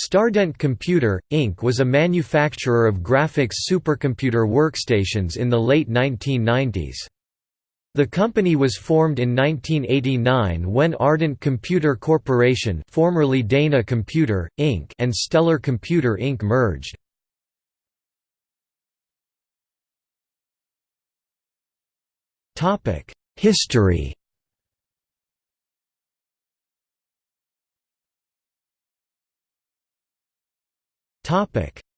Stardent Computer, Inc. was a manufacturer of graphics supercomputer workstations in the late 1990s. The company was formed in 1989 when Ardent Computer Corporation formerly Dana Computer, Inc. and Stellar Computer Inc. merged. History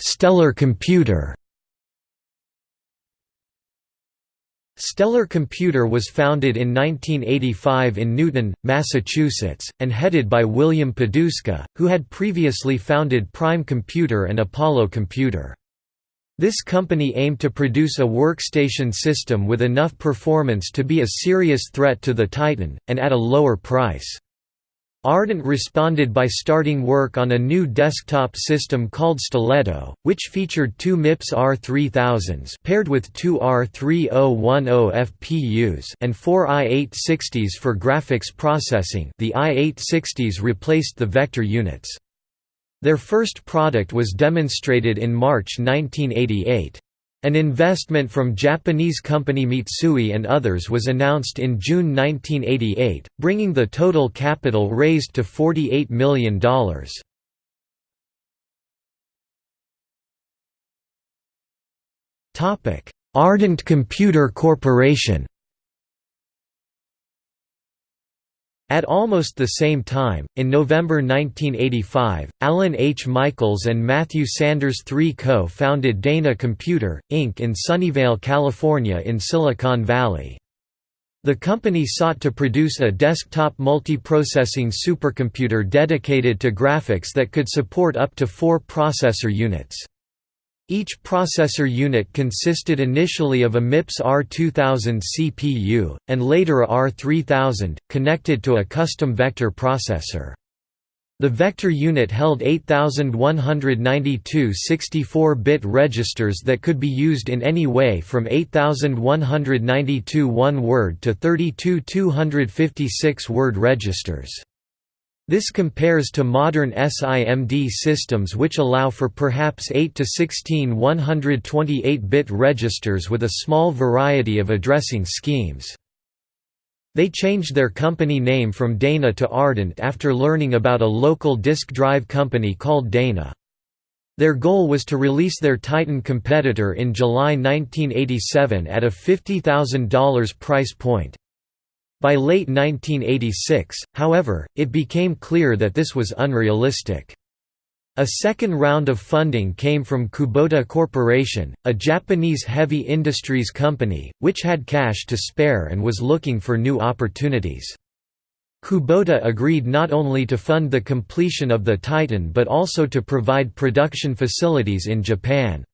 Stellar Computer Stellar Computer was founded in 1985 in Newton, Massachusetts, and headed by William Poduska, who had previously founded Prime Computer and Apollo Computer. This company aimed to produce a workstation system with enough performance to be a serious threat to the Titan, and at a lower price. Ardent responded by starting work on a new desktop system called Stiletto, which featured two MIPS R3000s paired with two R3010 FPUs and four i860s for graphics processing the i860s replaced the vector units. Their first product was demonstrated in March 1988. An investment from Japanese company Mitsui and others was announced in June 1988, bringing the total capital raised to $48 million. Ardent Computer Corporation At almost the same time, in November 1985, Alan H. Michaels and Matthew Sanders III co-founded Dana Computer, Inc. in Sunnyvale, California in Silicon Valley. The company sought to produce a desktop multiprocessing supercomputer dedicated to graphics that could support up to four processor units. Each processor unit consisted initially of a MIPS R2000 CPU, and later a R3000, connected to a custom vector processor. The vector unit held 8192 64-bit registers that could be used in any way from 8192 one-word to 32 256-word registers. This compares to modern SIMD systems which allow for perhaps 8 to 16 128-bit registers with a small variety of addressing schemes. They changed their company name from Dana to Ardent after learning about a local disk drive company called Dana. Their goal was to release their Titan competitor in July 1987 at a $50,000 price point. By late 1986, however, it became clear that this was unrealistic. A second round of funding came from Kubota Corporation, a Japanese heavy industries company, which had cash to spare and was looking for new opportunities. Kubota agreed not only to fund the completion of the Titan but also to provide production facilities in Japan.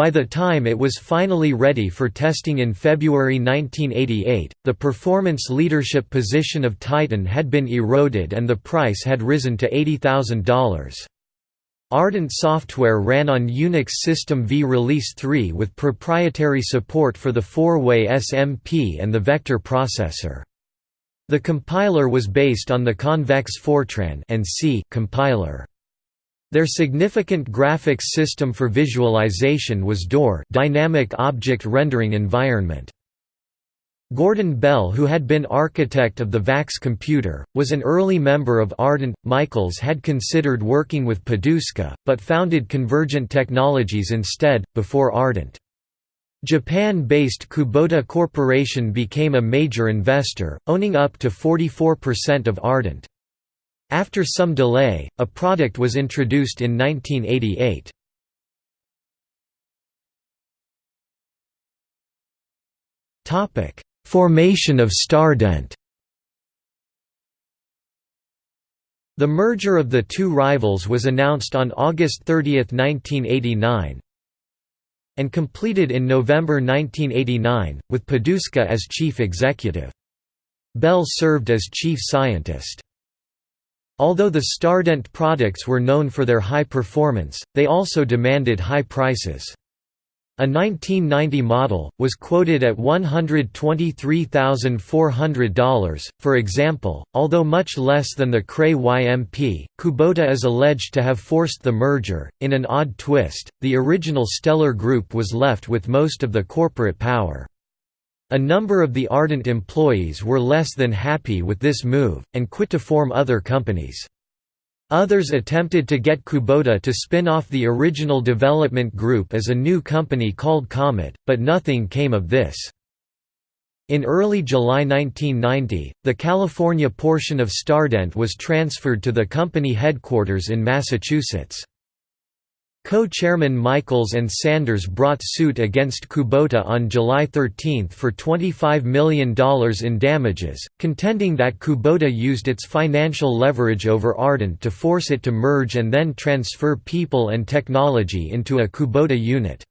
By the time it was finally ready for testing in February 1988, the performance leadership position of Titan had been eroded and the price had risen to $80,000. Ardent software ran on Unix System V Release 3 with proprietary support for the four-way SMP and the vector processor. The compiler was based on the Convex Fortran and C compiler. Their significant graphics system for visualization was DOR Dynamic Object Rendering Environment. Gordon Bell who had been architect of the VAX computer, was an early member of Ardent. Michaels had considered working with Poduska, but founded Convergent Technologies instead, before Ardent. Japan-based Kubota Corporation became a major investor, owning up to 44% of Ardent. After some delay, a product was introduced in 1988. Formation of Stardent The merger of the two rivals was announced on August 30, 1989 and completed in November 1989, with Poduska as chief executive. Bell served as chief scientist. Although the Stardent products were known for their high performance, they also demanded high prices. A 1990 model, was quoted at $123,400. For example, although much less than the Cray YMP, Kubota is alleged to have forced the merger. In an odd twist, the original Stellar Group was left with most of the corporate power. A number of the Ardent employees were less than happy with this move, and quit to form other companies. Others attempted to get Kubota to spin off the original development group as a new company called Comet, but nothing came of this. In early July 1990, the California portion of Stardent was transferred to the company headquarters in Massachusetts. Co-chairman Michaels and Sanders brought suit against Kubota on July 13 for $25 million in damages, contending that Kubota used its financial leverage over Ardent to force it to merge and then transfer people and technology into a Kubota unit.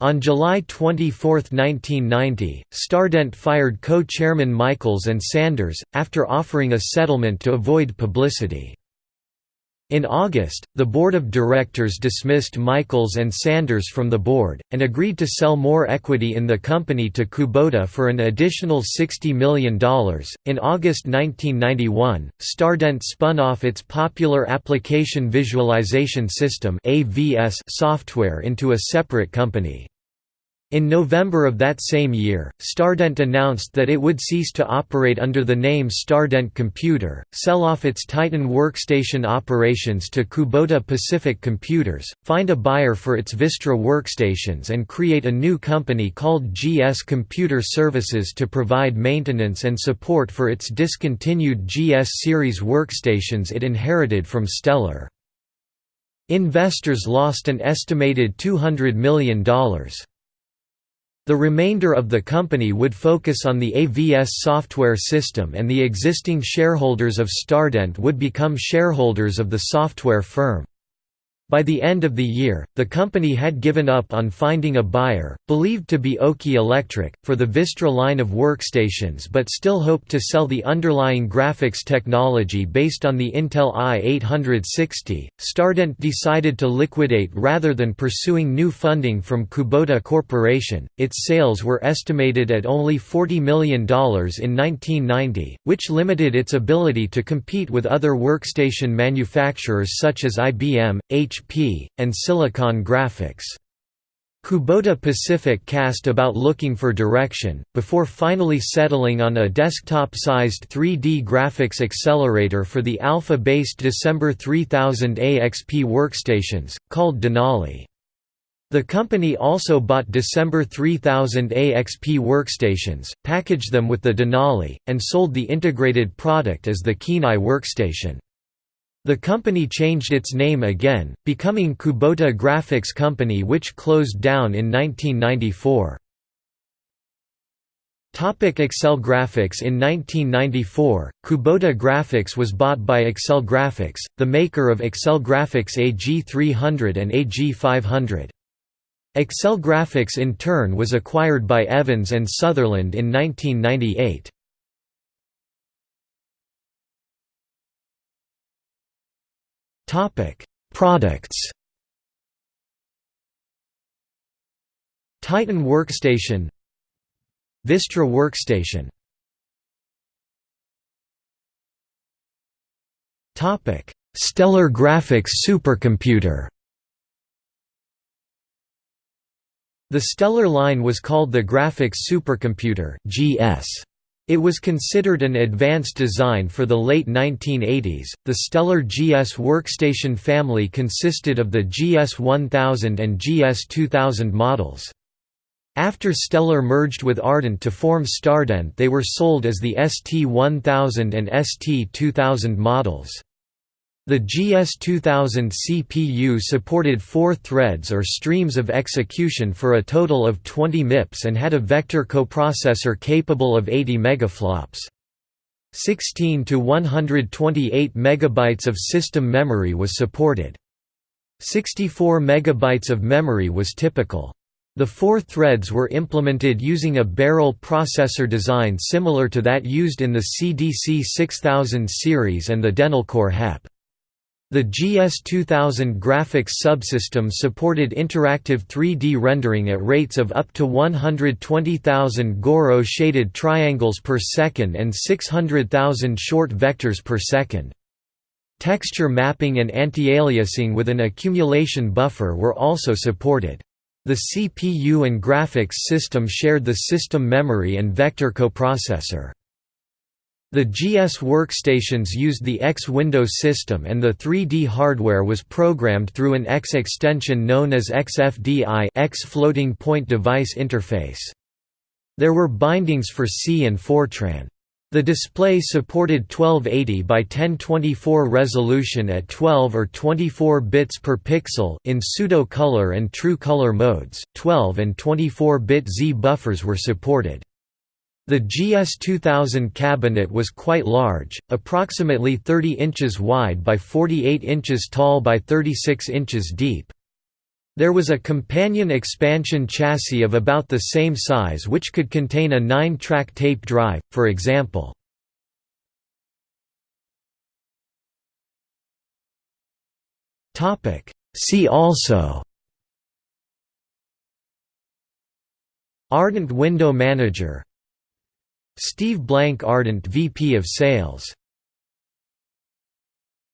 On July 24, 1990, Stardent fired co-chairman Michaels and Sanders, after offering a settlement to avoid publicity. In August, the board of directors dismissed Michaels and Sanders from the board, and agreed to sell more equity in the company to Kubota for an additional $60 million. In August 1991, Stardent spun off its popular Application Visualization System software into a separate company. In November of that same year, Stardent announced that it would cease to operate under the name Stardent Computer, sell off its Titan workstation operations to Kubota Pacific Computers, find a buyer for its Vistra workstations and create a new company called GS Computer Services to provide maintenance and support for its discontinued GS series workstations it inherited from Stellar. Investors lost an estimated $200 million. The remainder of the company would focus on the AVS software system and the existing shareholders of Stardent would become shareholders of the software firm. By the end of the year, the company had given up on finding a buyer, believed to be Oki Electric, for the Vistra line of workstations but still hoped to sell the underlying graphics technology based on the Intel i860. Stardent decided to liquidate rather than pursuing new funding from Kubota Corporation. Its sales were estimated at only $40 million in 1990, which limited its ability to compete with other workstation manufacturers such as IBM, HP HP, and Silicon Graphics. Kubota Pacific cast about looking for direction, before finally settling on a desktop-sized 3D graphics accelerator for the alpha-based December 3000 AXP workstations, called Denali. The company also bought December 3000 AXP workstations, packaged them with the Denali, and sold the integrated product as the Kenai workstation. The company changed its name again, becoming Kubota Graphics Company which closed down in 1994. Excel Graphics In 1994, Kubota Graphics was bought by Excel Graphics, the maker of Excel Graphics AG300 and AG500. Excel Graphics in turn was acquired by Evans and Sutherland in 1998. Topic: Products. Titan Workstation Vistra Workstation Topic: Stellar Graphics Supercomputer The Stellar line was called the Graphics Supercomputer (GS). It was considered an advanced design for the late 1980s. The Stellar GS workstation family consisted of the GS 1000 and GS 2000 models. After Stellar merged with Ardent to form Stardent, they were sold as the ST 1000 and ST 2000 models. The GS2000 CPU supported four threads or streams of execution for a total of 20 MIPS and had a vector coprocessor capable of 80 megaflops. 16 to 128 megabytes of system memory was supported. 64 megabytes of memory was typical. The four threads were implemented using a barrel processor design similar to that used in the CDC 6000 series and the Denelcor HEP. The GS2000 graphics subsystem supported interactive 3D rendering at rates of up to 120,000 Gouraud shaded triangles per second and 600,000 short vectors per second. Texture mapping and anti-aliasing with an accumulation buffer were also supported. The CPU and graphics system shared the system memory and vector coprocessor. The GS workstations used the X Window system and the 3D hardware was programmed through an X extension known as XFDI X Floating Point Device Interface. There were bindings for C and Fortran. The display supported 1280 by 1024 resolution at 12 or 24 bits per pixel in pseudo color and true color modes. 12 and 24-bit Z buffers were supported. The GS2000 cabinet was quite large, approximately 30 inches wide by 48 inches tall by 36 inches deep. There was a companion expansion chassis of about the same size which could contain a 9-track tape drive, for example. See also Ardent Window Manager Steve Blank Ardent VP of Sales